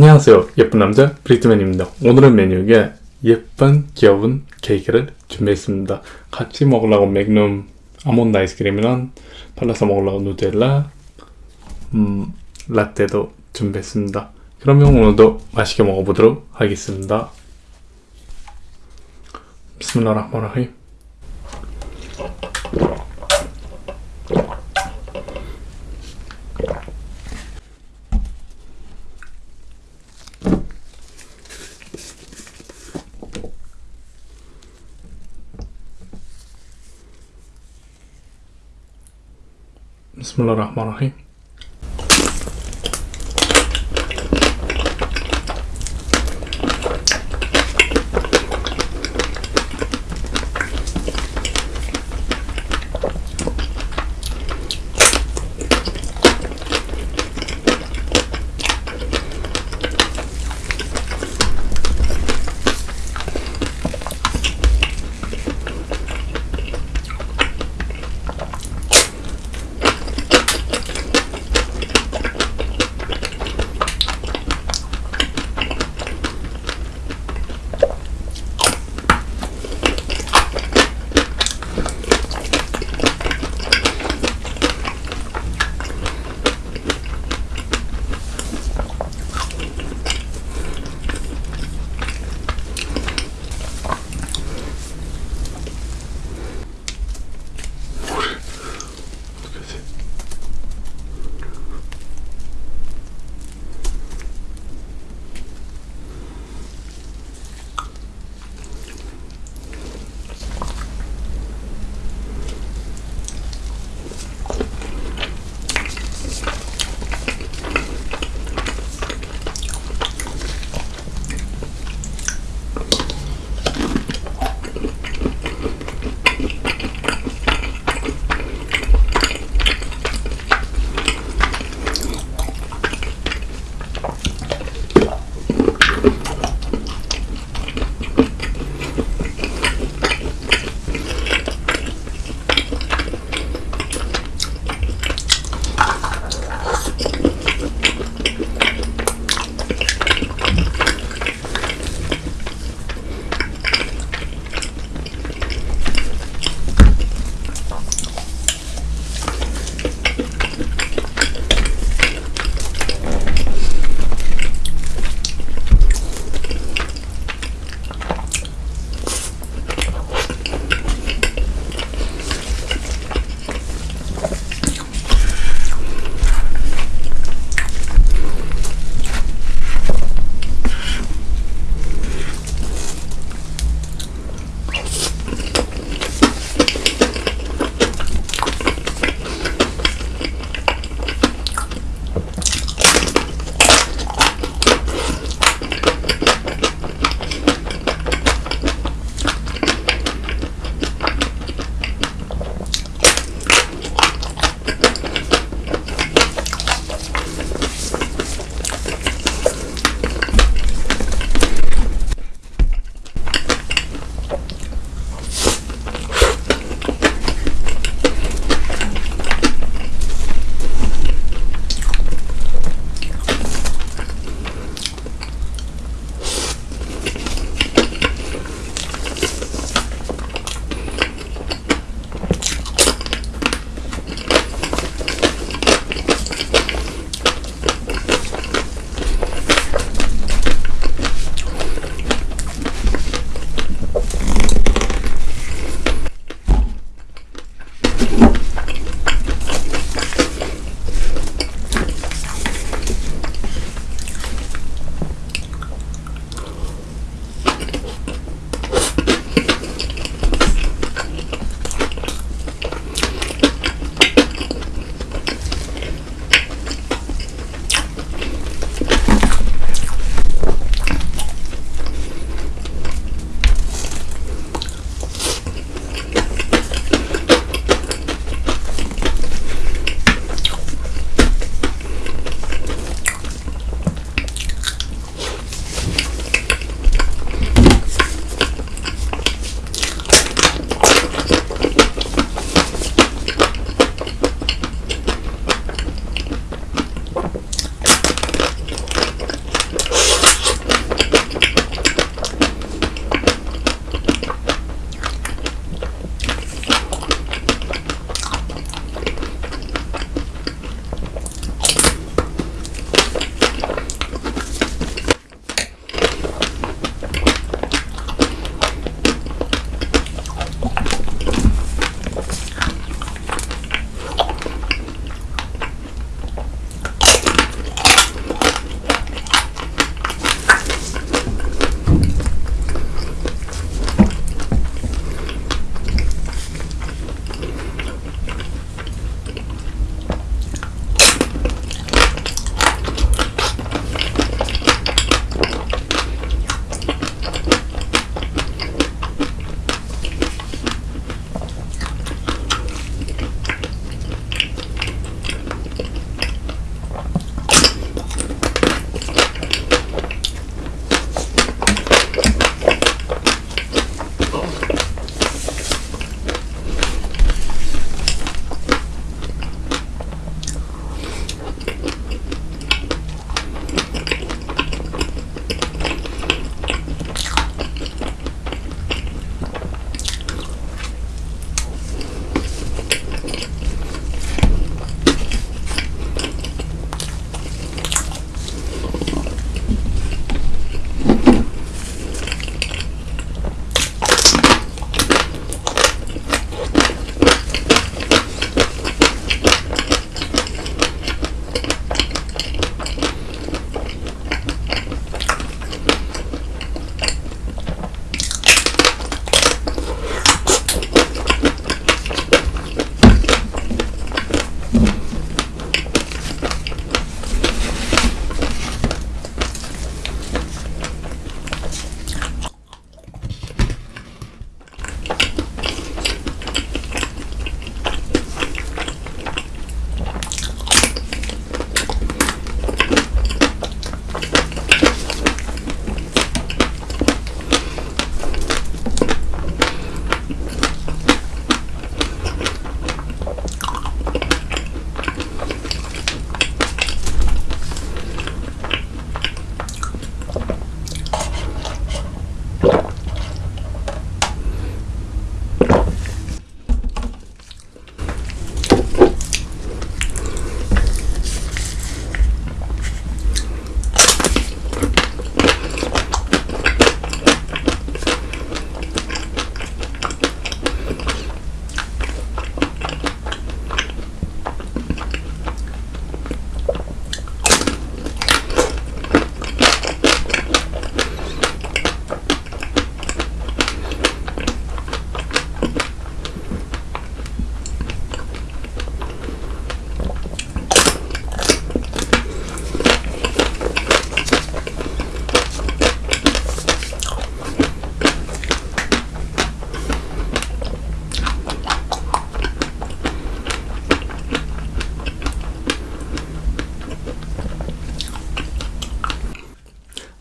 안녕하세요 예쁜 남자 브리트맨입니다. 오늘은 메뉴에 예쁜 귀여운 케이크를 준비했습니다. 같이 먹으려고 맥룸 아몬드 아이스크림이랑 발라서 먹으려고 누텔라 음, 라떼도 준비했습니다. 그러면 오늘도 맛있게 먹어보도록 하겠습니다. 비스밀라흐마니르 Bismillahirrahmanirrahim.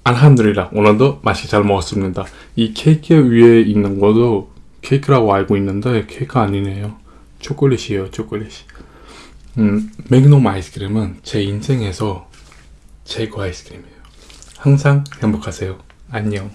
알함드리라. 오늘도 맛이 잘 먹었습니다. 이 케이크 위에 있는 것도 케이크라고 알고 있는데 케이크 아니네요. 초콜릿이에요 초콜릿. 음, 맥놈 아이스크림은 제 인생에서 최고 아이스크림이에요. 항상 행복하세요. 안녕.